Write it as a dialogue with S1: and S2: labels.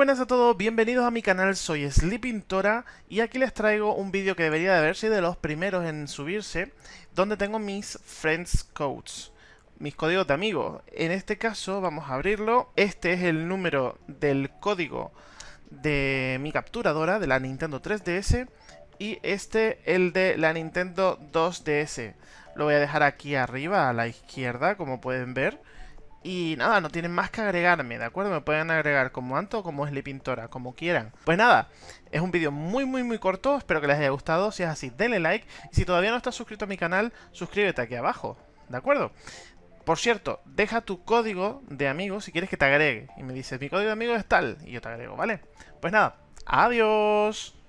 S1: buenas a todos, bienvenidos a mi canal, soy Sleepintora y aquí les traigo un vídeo que debería de haber sido de los primeros en subirse, donde tengo mis Friends Codes, mis códigos de amigos. En este caso vamos a abrirlo, este es el número del código de mi capturadora de la Nintendo 3DS y este el de la Nintendo 2DS. Lo voy a dejar aquí arriba a la izquierda, como pueden ver. Y nada, no tienen más que agregarme, ¿de acuerdo? Me pueden agregar como Anto o como Sleepintora, como quieran. Pues nada, es un vídeo muy muy muy corto, espero que les haya gustado. Si es así, denle like. Y si todavía no estás suscrito a mi canal, suscríbete aquí abajo, ¿de acuerdo? Por cierto, deja tu código de amigo si quieres que te agregue. Y me dices, mi código de amigo es tal, y yo te agrego, ¿vale? Pues nada, adiós.